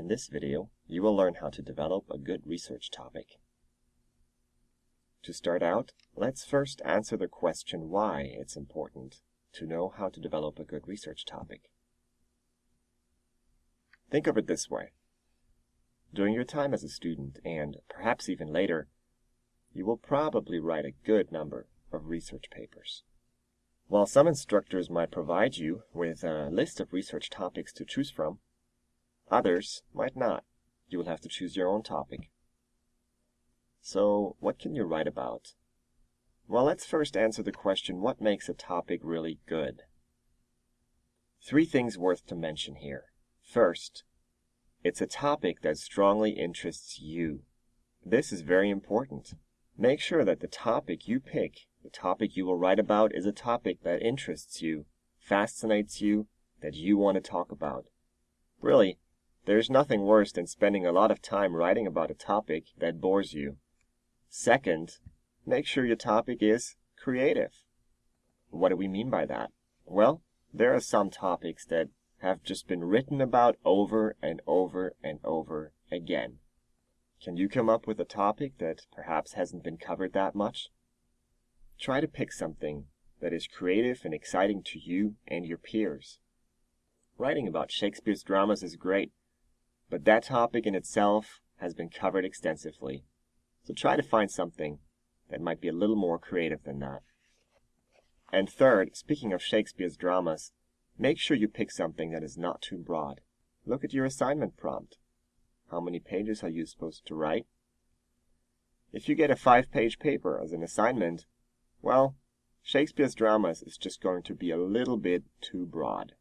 In this video, you will learn how to develop a good research topic. To start out, let's first answer the question why it's important to know how to develop a good research topic. Think of it this way. During your time as a student, and perhaps even later, you will probably write a good number of research papers. While some instructors might provide you with a list of research topics to choose from, others might not. You will have to choose your own topic. So, what can you write about? Well, let's first answer the question, what makes a topic really good? Three things worth to mention here. First, it's a topic that strongly interests you. This is very important. Make sure that the topic you pick, the topic you will write about, is a topic that interests you, fascinates you, that you want to talk about. Really, there's nothing worse than spending a lot of time writing about a topic that bores you. Second, make sure your topic is creative. What do we mean by that? Well, there are some topics that have just been written about over and over and over again. Can you come up with a topic that perhaps hasn't been covered that much? Try to pick something that is creative and exciting to you and your peers. Writing about Shakespeare's dramas is great, but that topic in itself has been covered extensively. So try to find something that might be a little more creative than that. And third, speaking of Shakespeare's dramas, make sure you pick something that is not too broad. Look at your assignment prompt. How many pages are you supposed to write? If you get a five-page paper as an assignment, well, Shakespeare's dramas is just going to be a little bit too broad.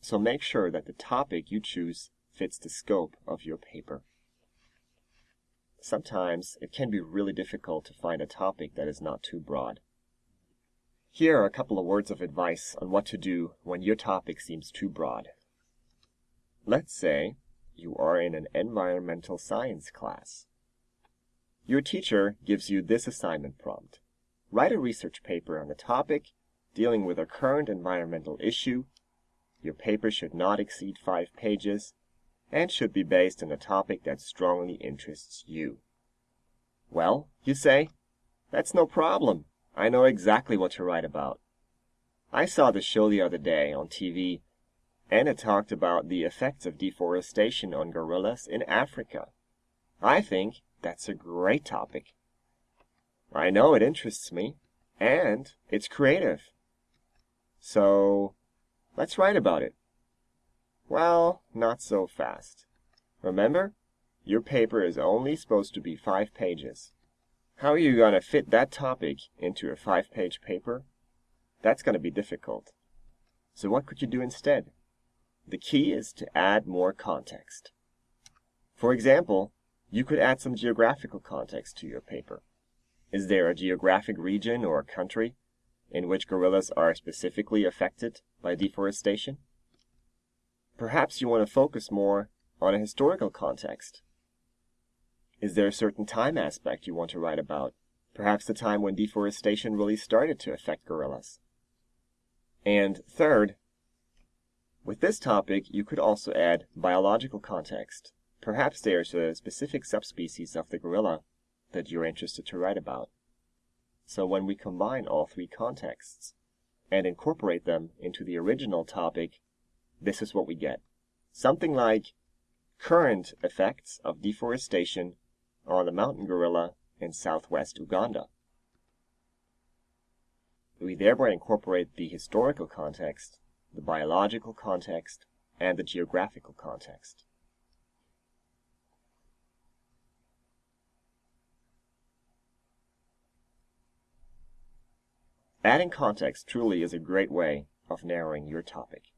So make sure that the topic you choose fits the scope of your paper. Sometimes it can be really difficult to find a topic that is not too broad. Here are a couple of words of advice on what to do when your topic seems too broad. Let's say you are in an environmental science class. Your teacher gives you this assignment prompt. Write a research paper on a topic dealing with a current environmental issue. Your paper should not exceed five pages and should be based on a topic that strongly interests you. Well, you say, that's no problem. I know exactly what to write about. I saw the show the other day on TV, and it talked about the effects of deforestation on gorillas in Africa. I think that's a great topic. I know it interests me, and it's creative. So, let's write about it. Well, not so fast. Remember, your paper is only supposed to be five pages. How are you going to fit that topic into a five-page paper? That's going to be difficult. So what could you do instead? The key is to add more context. For example, you could add some geographical context to your paper. Is there a geographic region or country in which gorillas are specifically affected by deforestation? Perhaps you want to focus more on a historical context. Is there a certain time aspect you want to write about? Perhaps the time when deforestation really started to affect gorillas. And third, with this topic, you could also add biological context. Perhaps there's a specific subspecies of the gorilla that you're interested to write about. So when we combine all three contexts and incorporate them into the original topic, this is what we get. Something like current effects of deforestation on the mountain gorilla in southwest Uganda. We thereby incorporate the historical context, the biological context, and the geographical context. Adding context truly is a great way of narrowing your topic.